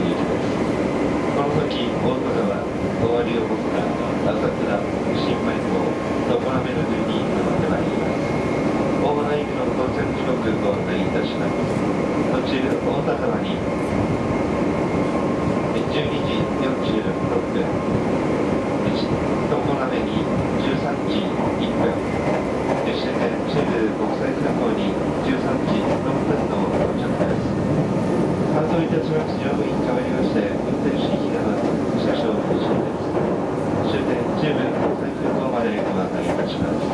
に。この時、大阪は終わりを持った浅倉車掌の指示です。終点中部国最空港までご案内いたします。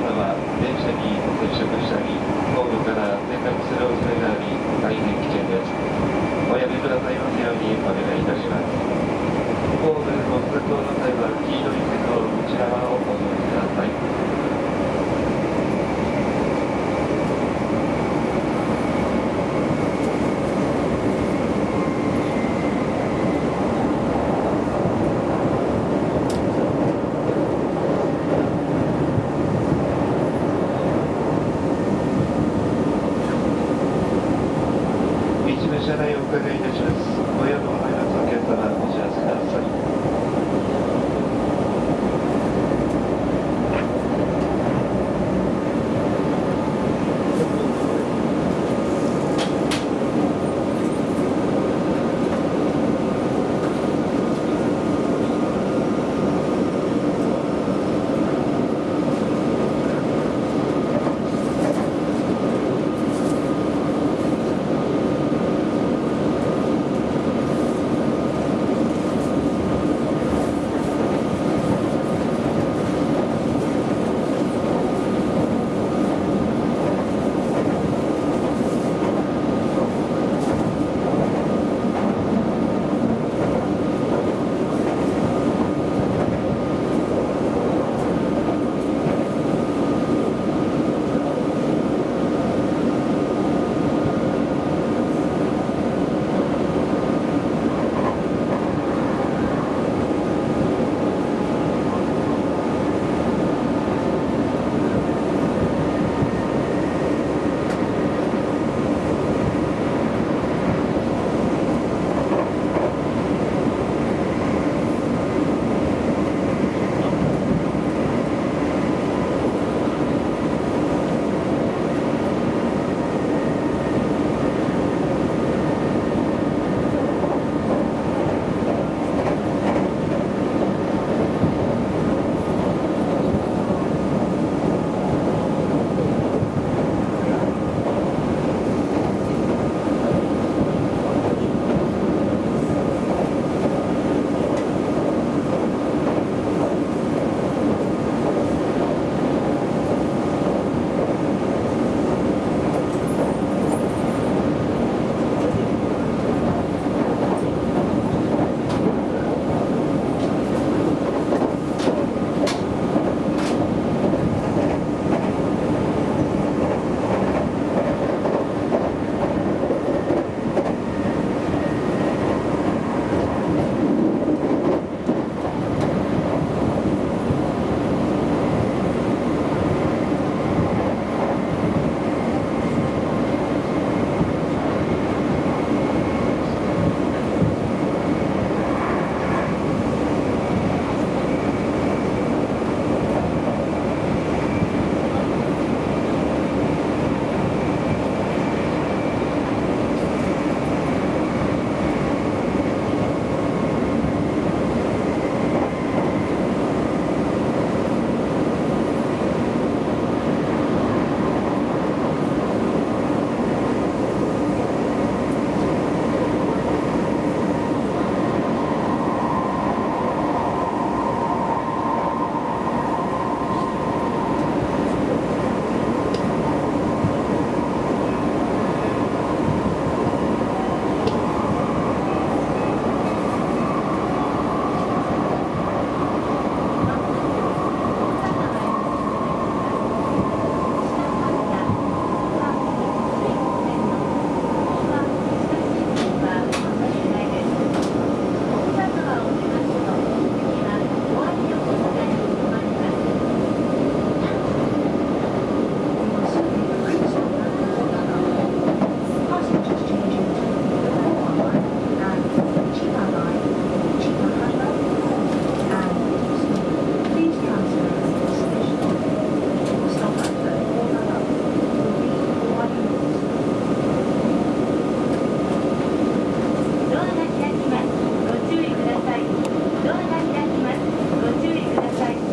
電車に接触したりホームから転落する恐れがある車内をお伺いいたします。ごのお荷物を検お知らせください。